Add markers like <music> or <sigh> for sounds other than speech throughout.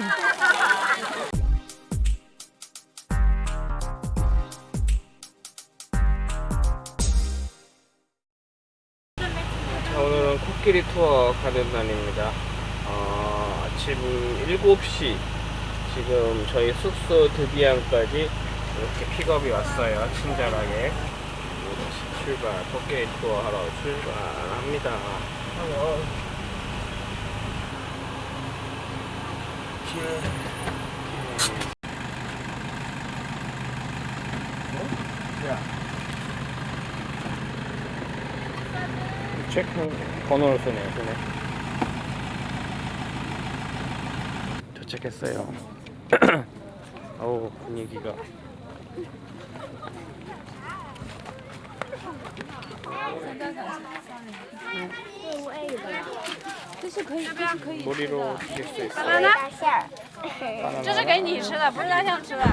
자, 오늘은 코끼리 투어 가는 날입니다. 어, 아침 7시 지금 저희 숙소 드비안까지 이렇게 픽업이 왔어요. 친절하게. 출발, 코끼리 투어 하러 출발합니다. 체크 번호를 쓰네요, 쓰네. 도착했어요. <clears throat> 어우, 분위기가. 这是可以，这是可以吃的。爸爸呢？这是给你吃的，不是大象吃的。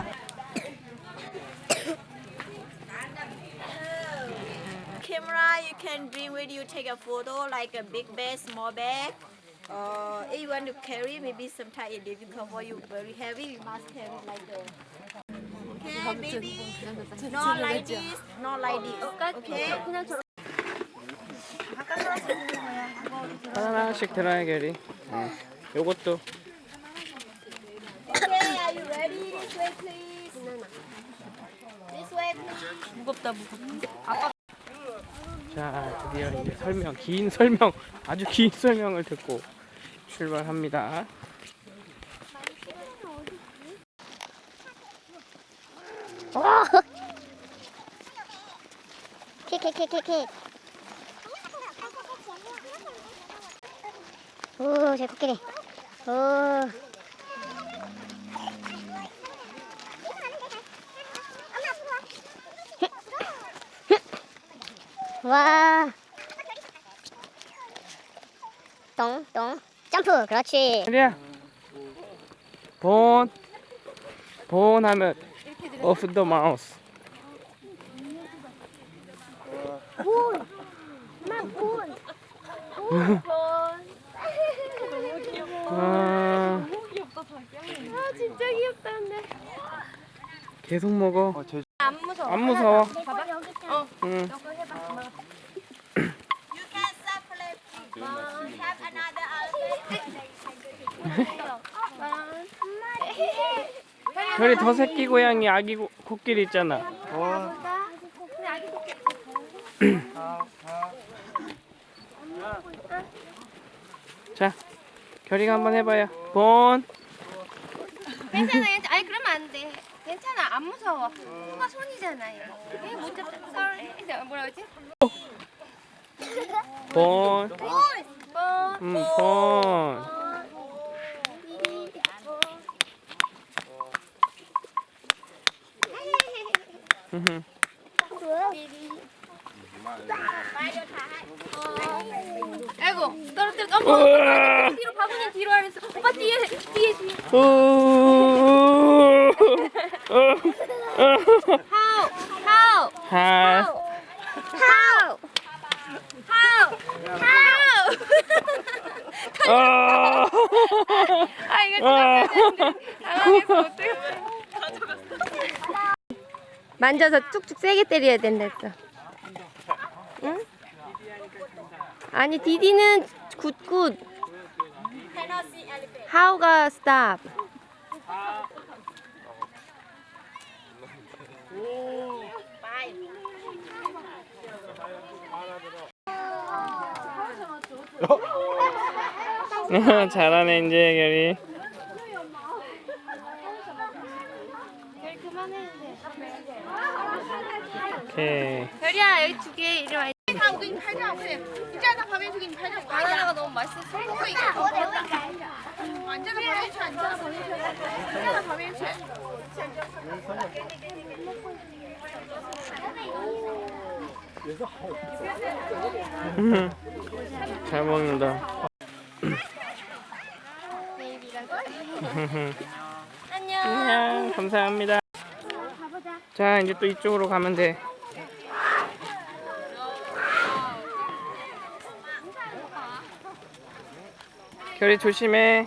Camera, you can bring with you, take a photo, like a big bag, small bag. Uh, if you want to carry, maybe sometimes it's difficult for you, very heavy, you must carry like a... Okay, baby, not like this, not like this, okay? 하나씩 들어야 결이. 응. 요것도. 무겁다 무겁다. 자, 드디어 이제 설명, 긴 설명, 아주 긴 설명을 듣고 출발합니다. <laughs> 킥킥킥킥킥. 오, 제 코끼리. 오. 와. 똥, 똥. 점프. 그렇지. 결이야. 본. 본 하면 off the mouse. 본. 본. 아, 아 진짜 귀엽다 근데. 계속 먹어. 안 무서워. 안 무서워. 어. 응. <clears throat> another 결이 더 새끼 고양이 아기 고, 코끼리 있잖아. 자, 결이가 한번 해봐요. 본. 괜찮아, 괜찮아. 아니 그러면 안 돼. 괜찮아, 안 무서워. 손이잖아요. 얘못 잡다. Sorry. 이제 뭐라 그러지? 본. 뭐? 음, 본. 음흠. 아이고, 떨어뜨려. 어머, 우와. 뒤로 바구니 뒤로 하랬어. 오빠 뒤에, 뒤에, 뒤에. 우. How? How? 할. How? How? How? 아. 이거 아. 당황해서 어떡해. 만져서 툭툭 세게 때려야 된다 했어. 응? 아니 디디는 굿굿. 하우가 스탑. <laughs> 잘하네 이제 결이. 오케이. 별이야 여기 두 개 이리 와. 바나나가 너무 맛있었어. <laughs> 잘 먹는다. 안녕. <laughs> 안녕. 감사합니다. 자, 이제 또 이쪽으로 가면 돼. 별이 조심해.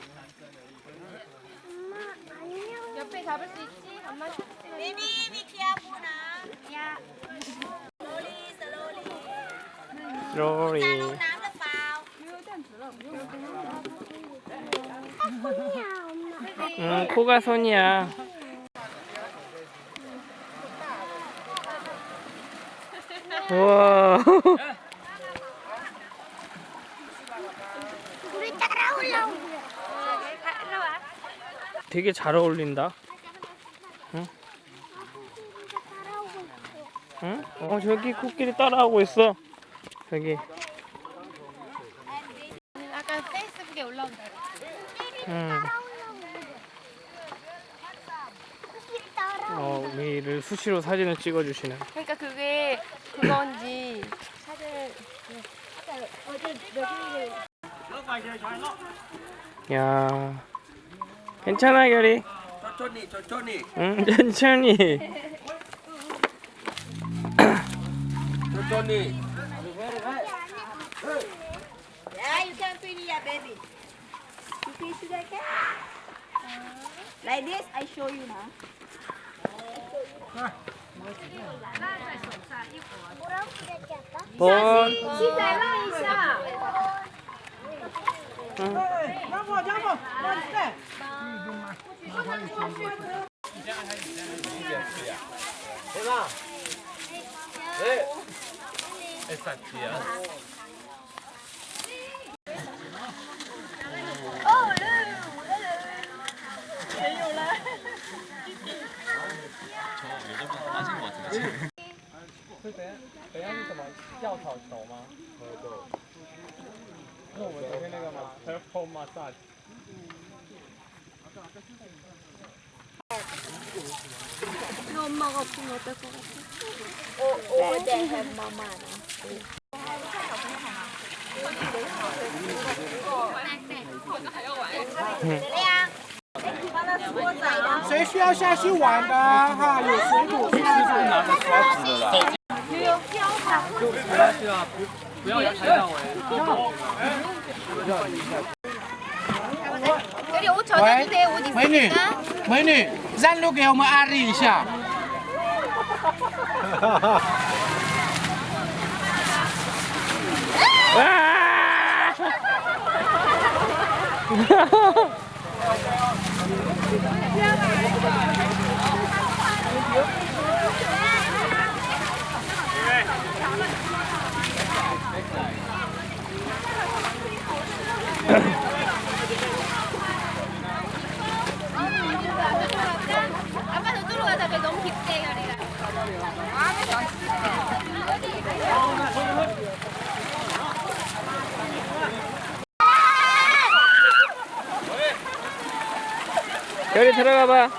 로리. 응, 코가 손이야. 우와. 되게 잘 어울린다. 응? 응? 어, 저기 코끼리 따라하고 있어. 저기. 아까 페이스북에 올라온다. 응. 어, 우리를 수시로 사진을 찍어주시는. 그러니까 그게 그건지 야, 괜찮아 결이. 천천히 천천히 응, 천천히. 천천히 Yeah, you can feel it, baby. You feel sugar cane? Like this, I show you now. 본. 대나 네 에사티야 저 여자분 빠진 것 같은데 等下等下是什么药草球吗？Over there have mama. 응. 谁需要下去玩的哈？有水果可以吃。 여기 옷 젖어도 돼. 옷 美 不要抬到我。美女，美女，站路给我们安利一下。 와! 아빠 저쪽으로 가자. 배 너무 깊대 여리가. 결이 들어가 봐.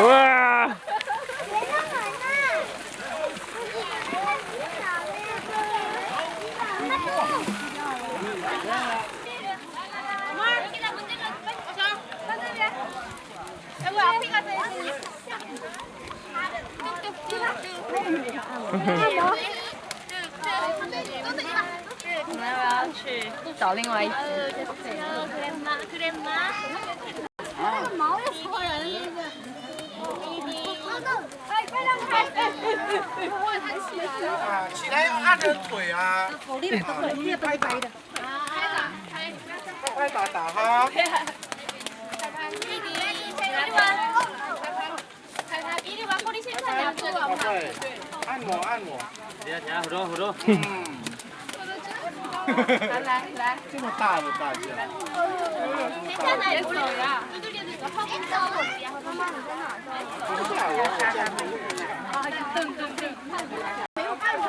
와. 뭐? 我们还要去找另外一只。哟。那个毛又活人了，那个。快。啊，起来要按着腿啊。好厉害，腿的。快打打哈。看看咪咪，看看你。看看咪咪，好，不好？对。按摩，按摩。行行，好多，好多。嗯。来来来，这么大的大件。别走呀！走！妈妈，你在哪儿？不是我。啊，噔噔噔。没有办法。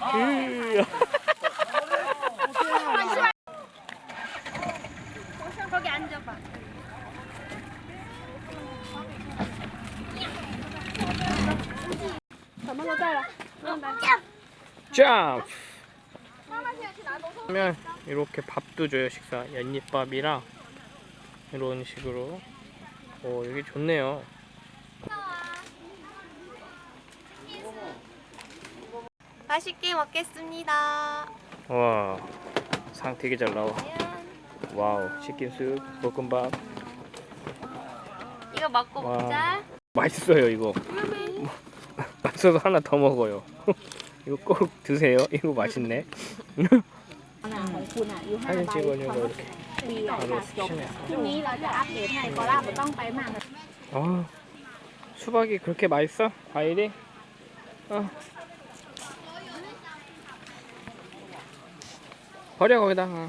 哎呀！ 그러면 이렇게 밥도 줘요 식사. 연잎밥이랑 이런 식으로. 오 여기 좋네요. 맛있게 먹겠습니다. 와상 되게 잘 나와. 와우 치킨 숲 볶음밥. 이거 먹고 와. 먹자. 맛있어요 이거. 맛 없어서 하나 더 먹어요. <laughs> 이거 꼭 드세요. 이거 맛있네. 사진 찍어내고 이렇게 바로 스키네요 아 수박이 그렇게 맛있어? 과일이? 아. 버려 거기다가 어.